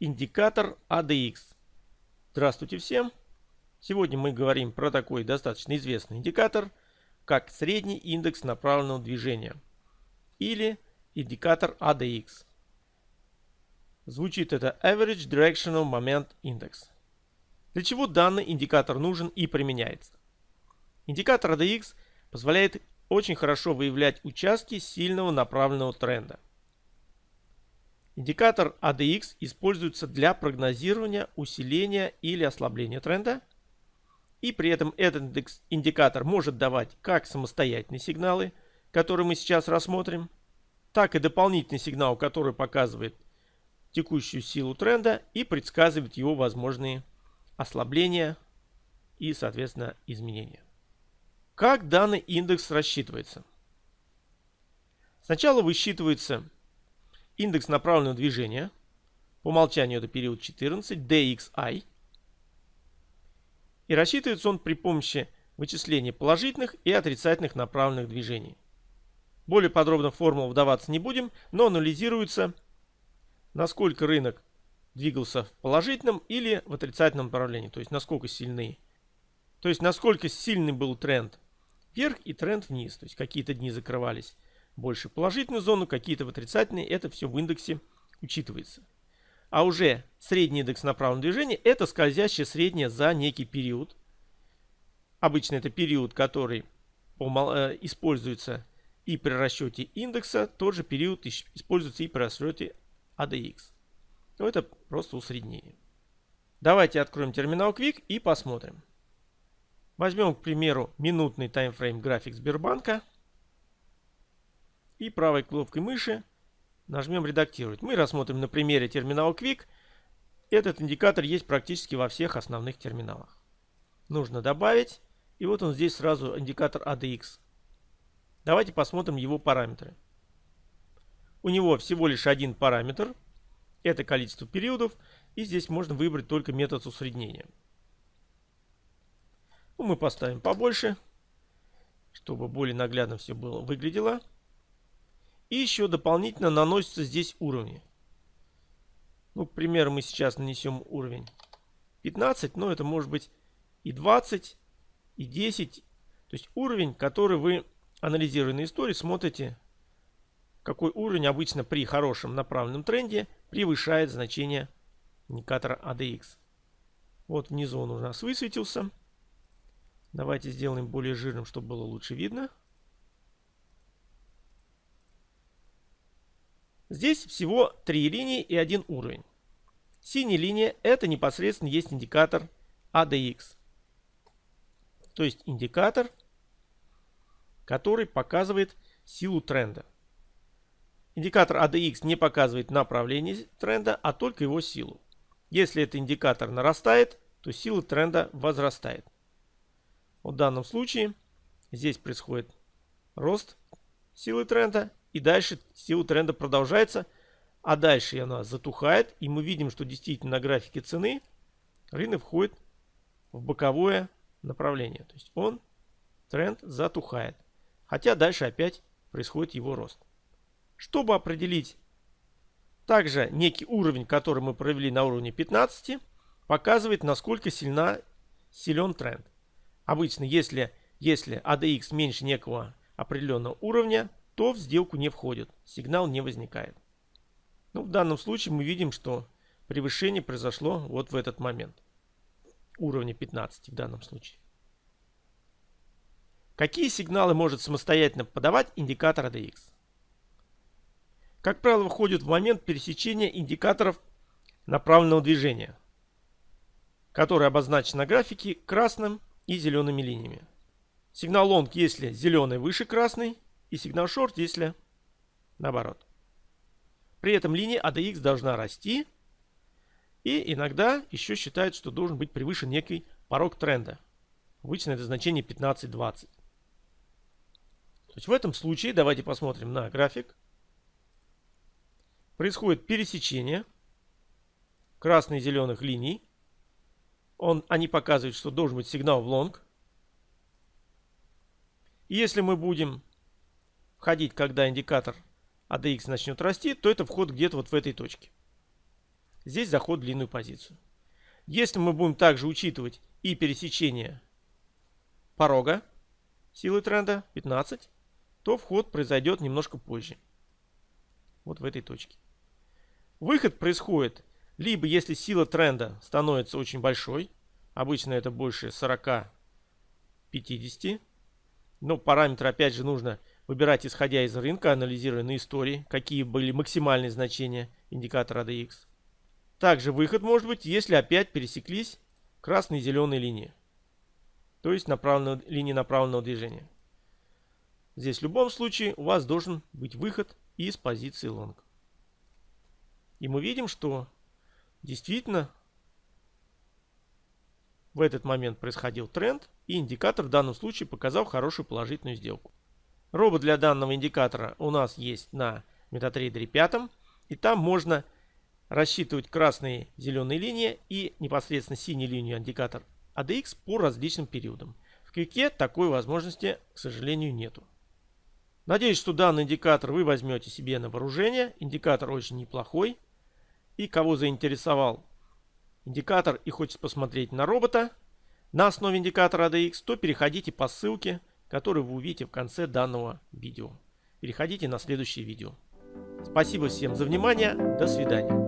Индикатор ADX. Здравствуйте всем! Сегодня мы говорим про такой достаточно известный индикатор, как средний индекс направленного движения или индикатор ADX. Звучит это Average Directional Moment Index. Для чего данный индикатор нужен и применяется? Индикатор ADX позволяет очень хорошо выявлять участки сильного направленного тренда. Индикатор ADX используется для прогнозирования усиления или ослабления тренда. И при этом этот индикатор может давать как самостоятельные сигналы, которые мы сейчас рассмотрим, так и дополнительный сигнал, который показывает текущую силу тренда и предсказывает его возможные ослабления и, соответственно, изменения. Как данный индекс рассчитывается? Сначала высчитывается индекс направленного движения. По умолчанию это период 14, DXI. И рассчитывается он при помощи вычисления положительных и отрицательных направленных движений. Более подробно в формулу вдаваться не будем, но анализируется, насколько рынок двигался в положительном или в отрицательном направлении. То есть насколько сильны. То есть насколько сильный был тренд вверх и тренд вниз. То есть какие-то дни закрывались больше в положительную зону, какие-то в отрицательные. Это все в индексе учитывается. А уже средний индекс направленного движения это скользящее среднее за некий период. Обычно это период, который э, используется и при расчете индекса. Тот же период используется и при расчете ADX. Но это просто усреднение. Давайте откроем терминал Quick и посмотрим. Возьмем, к примеру, минутный таймфрейм график Сбербанка. И правой кнопкой мыши нажмем «Редактировать». Мы рассмотрим на примере терминала Quick. Этот индикатор есть практически во всех основных терминалах. Нужно добавить. И вот он здесь сразу индикатор ADX. Давайте посмотрим его параметры. У него всего лишь один параметр. Это количество периодов. И здесь можно выбрать только метод усреднения. Ну, мы поставим побольше, чтобы более наглядно все было выглядело. И еще дополнительно наносятся здесь уровни. Ну, к примеру, мы сейчас нанесем уровень 15, но это может быть и 20, и 10. То есть уровень, который вы, анализируя на истории, смотрите, какой уровень обычно при хорошем направленном тренде превышает значение индикатора ADX. Вот внизу он у нас высветился. Давайте сделаем более жирным, чтобы было лучше видно. Здесь всего три линии и один уровень. Синяя линия это непосредственно есть индикатор ADX. То есть индикатор, который показывает силу тренда. Индикатор ADX не показывает направление тренда, а только его силу. Если этот индикатор нарастает, то сила тренда возрастает. В данном случае здесь происходит рост силы тренда. И дальше сила тренда продолжается. А дальше она затухает. И мы видим, что действительно на графике цены рынок входит в боковое направление. То есть он, тренд, затухает. Хотя дальше опять происходит его рост. Чтобы определить также некий уровень, который мы провели на уровне 15, показывает, насколько сильна, силен тренд. Обычно, если, если ADX меньше некого определенного уровня, то в сделку не входит, сигнал не возникает. Ну, в данном случае мы видим, что превышение произошло вот в этот момент. Уровня 15 в данном случае. Какие сигналы может самостоятельно подавать индикатор ADX? Как правило, входит в момент пересечения индикаторов направленного движения, который обозначен на графике красным и зелеными линиями. Сигнал long, если зеленый выше красный, и сигнал short, если наоборот. При этом линия ADX должна расти, и иногда еще считают, что должен быть превышен некий порог тренда. Обычно это значение 15-20. То есть в этом случае, давайте посмотрим на график. Происходит пересечение красных и зеленых линий он, они показывают, что должен быть сигнал в лонг. если мы будем входить, когда индикатор ADX начнет расти, то это вход где-то вот в этой точке. здесь заход в длинную позицию. Если мы будем также учитывать и пересечение порога силы тренда 15, то вход произойдет немножко позже. Вот в этой точке. Выход происходит либо если сила тренда становится очень большой, обычно это больше 40-50, но параметры опять же нужно выбирать исходя из рынка, анализируя на истории, какие были максимальные значения индикатора ADX. Также выход может быть, если опять пересеклись красные и зеленые линии. То есть направленного, линии направленного движения. Здесь в любом случае у вас должен быть выход из позиции лонг. И мы видим, что действительно в этот момент происходил тренд, и индикатор в данном случае показал хорошую положительную сделку. Робот для данного индикатора у нас есть на MetaTrader 5, и там можно рассчитывать красные зеленые линии и непосредственно синюю линию индикатор ADX по различным периодам. В Квике такой возможности, к сожалению, нету. Надеюсь, что данный индикатор вы возьмете себе на вооружение. Индикатор очень неплохой. И кого заинтересовал индикатор и хочет посмотреть на робота на основе индикатора ADX, то переходите по ссылке, которую вы увидите в конце данного видео. Переходите на следующее видео. Спасибо всем за внимание. До свидания.